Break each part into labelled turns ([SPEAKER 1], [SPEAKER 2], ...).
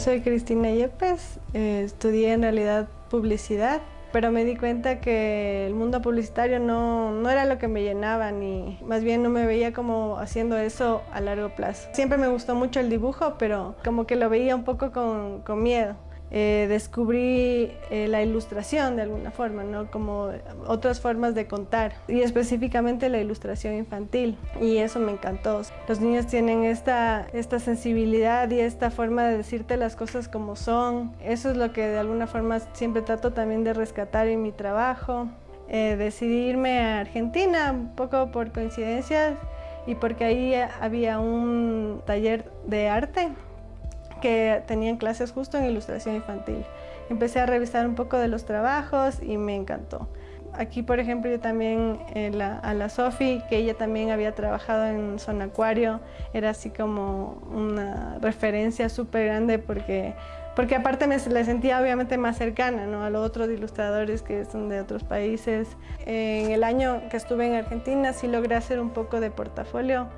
[SPEAKER 1] Soy Cristina Yepes, eh, estudié en realidad publicidad, pero me di cuenta que el mundo publicitario no, no, era lo que me llenaba, ni más bien no me veía como haciendo eso a largo plazo. Siempre me gustó mucho el dibujo, pero como que lo veía un poco con, con miedo. Eh, descubrí eh, la ilustración de alguna forma, ¿no? como otras formas de contar y específicamente la ilustración infantil y eso me encantó. Los niños tienen esta, esta sensibilidad y esta forma de decirte las cosas como son. Eso es lo que de alguna forma siempre trato también de rescatar en mi trabajo. Eh, decidí irme a Argentina un poco por coincidencia y porque ahí había un taller de arte que tenían clases justo en ilustración infantil. Empecé a revisar un poco de los trabajos y me encantó. Aquí, por ejemplo, yo también eh, a la Sofi, que ella también había trabajado en Zona Acuario, era así como una referencia súper grande porque, porque aparte me la sentía obviamente más cercana ¿no? a los otros ilustradores que son de otros países. En el año que estuve en Argentina sí logré hacer un poco de portafolio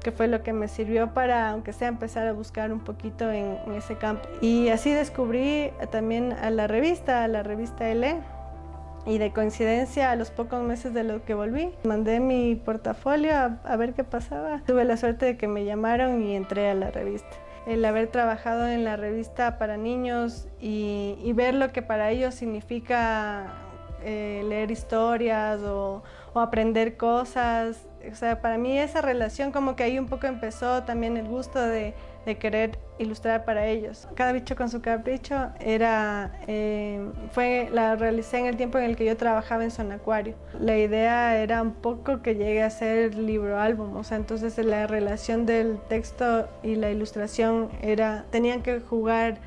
[SPEAKER 1] que fue lo que me sirvió para, aunque sea, empezar a buscar un poquito en, ese campo. Y así descubrí también a la revista, a la revista L, y de coincidencia, a los pocos meses de lo que volví, mandé mi portafolio a, ver qué pasaba. Tuve la suerte de que me llamaron y entré a la revista. El haber trabajado en la revista para niños y, ver lo que para ellos significa eh, leer historias o, o aprender cosas, o sea, para mí esa relación como que ahí un poco empezó también el gusto de, querer ilustrar para ellos. Cada bicho con su capricho era, eh, fue, la realicé en el tiempo en el que yo trabajaba en Zona Acuario. La idea era un poco que llegue a ser libro álbum, o sea, entonces la relación del texto y la ilustración era, tenían que jugar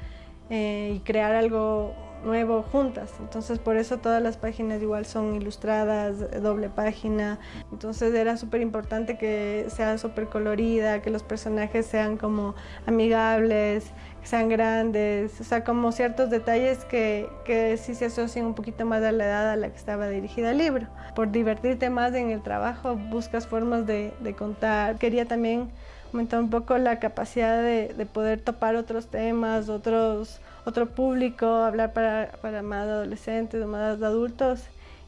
[SPEAKER 1] eh, y crear algo nuevo juntas. Entonces por eso todas las páginas igual son ilustradas, doble página. Entonces era súper importante que sea súper colorida, que los personajes sean como amigables, que sean grandes, o sea, como ciertos detalles que, que sí se asocian un poquito más a la edad a la que estaba dirigida el libro. Por divertirte más en el trabajo buscas formas de, de contar. Quería también aumentar un poco la capacidad de, de poder topar otros temas, otros otro público, hablar para, para más adolescentes más adultos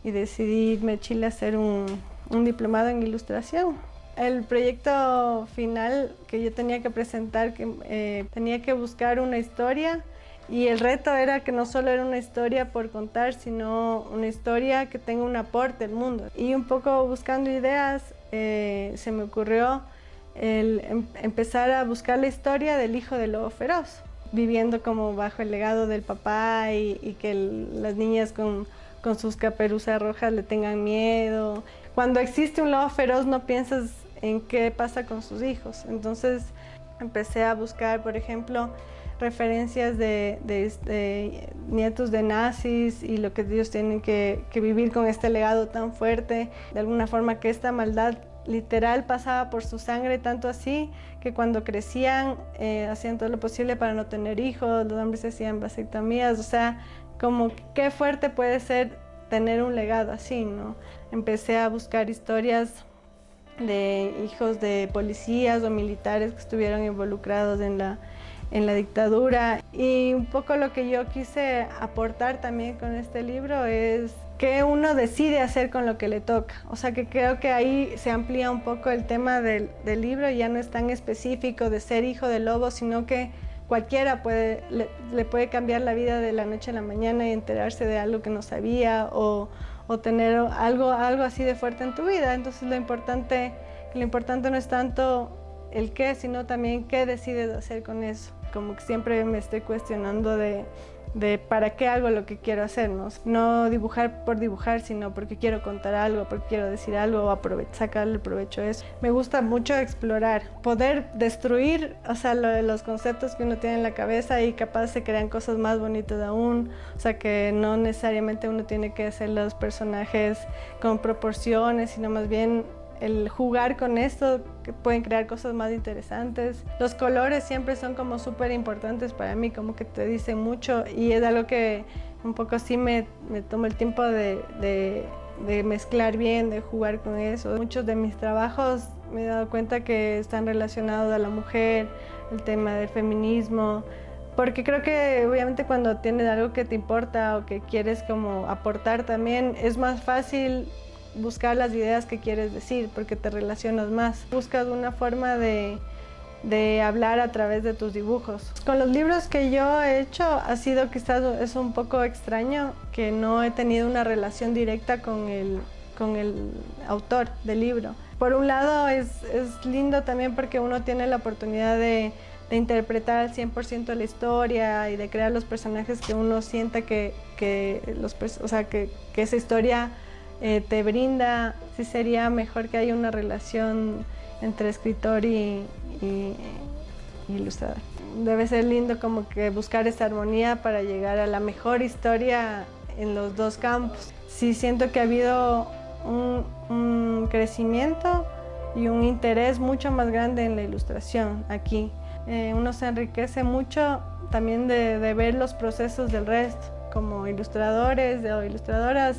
[SPEAKER 1] y decidí irme a Chile hacer un, un diplomado en ilustración. El proyecto final que yo tenía que presentar, que eh, tenía que buscar una historia y el reto era que no solo era una historia por contar, sino una historia que tenga un aporte al mundo. Y un poco buscando ideas, eh, se me ocurrió el em, empezar a buscar la historia del hijo del lobo feroz viviendo como bajo el legado del papá y, que las niñas con, con, sus caperuzas rojas le tengan miedo. Cuando existe un lobo feroz no piensas en qué pasa con sus hijos. Entonces empecé a buscar, por ejemplo, referencias de, de, nietos de nazis y lo que ellos tienen que vivir con este legado tan fuerte. De alguna forma que esta maldad literal pasaba por su sangre, tanto así que cuando crecían eh, hacían todo lo posible para no tener hijos, los hombres hacían vasectomías, o sea, como qué fuerte puede ser tener un legado así, ¿no? Empecé a buscar historias de hijos de policías o militares que estuvieron involucrados en la, en la dictadura y un poco lo que yo quise aportar también con este libro es que uno decide hacer con lo que le toca. O sea que creo que ahí se amplía un poco el tema del, libro, ya no es tan específico de ser hijo de lobo, sino que cualquiera puede, le, puede cambiar la vida de la noche a la mañana y enterarse de algo que no sabía o, tener algo, algo así de fuerte en tu vida. Entonces lo importante, lo importante no es tanto el qué, sino también qué decides hacer con eso. Como que siempre me estoy cuestionando de de para qué hago lo que quiero hacer, ¿no? dibujar por dibujar, sino porque quiero contar algo, porque quiero decir algo o sacarle provecho a eso. Me gusta mucho explorar, poder destruir, o sea, los conceptos que uno tiene en la cabeza y capaz se crean cosas más bonitas aún, o sea, que no necesariamente uno tiene que hacer los personajes con proporciones, sino más bien el jugar con esto, que pueden crear cosas más interesantes. Los colores siempre son como súper importantes para mí, como que te dicen mucho y es algo que un poco sí me, me tomo el tiempo de, de, mezclar bien, de jugar con eso. Muchos de mis trabajos me he dado cuenta que están relacionados a la mujer, el tema del feminismo, porque creo que obviamente cuando tienes algo que te importa o que quieres como aportar también, es más fácil buscar las ideas que quieres decir porque te relacionas más. Buscas una forma de, de hablar a través de tus dibujos. Con los libros que yo he hecho ha sido quizás es un poco extraño que no he tenido una relación directa con el, con el autor del libro. Por un lado es, es lindo también porque uno tiene la oportunidad de, de interpretar al 100% la historia y de crear los personajes que uno sienta que, que, los, o sea, que, que esa historia eh, te brinda, sí sería mejor que haya una relación entre escritor y, ilustrador. Debe ser lindo como que buscar esa armonía para llegar a la mejor historia en los dos campos. Sí siento que ha habido un, crecimiento y un interés mucho más grande en la ilustración aquí. Eh, uno se enriquece mucho también de, de, ver los procesos del resto. Como ilustradores o ilustradoras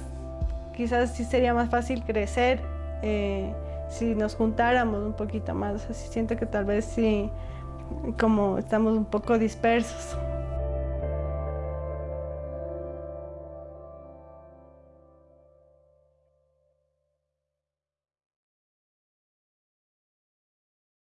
[SPEAKER 1] quizás sí sería más fácil crecer eh, si nos juntáramos un poquito más. siento que tal vez sí, como estamos un poco dispersos.